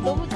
너무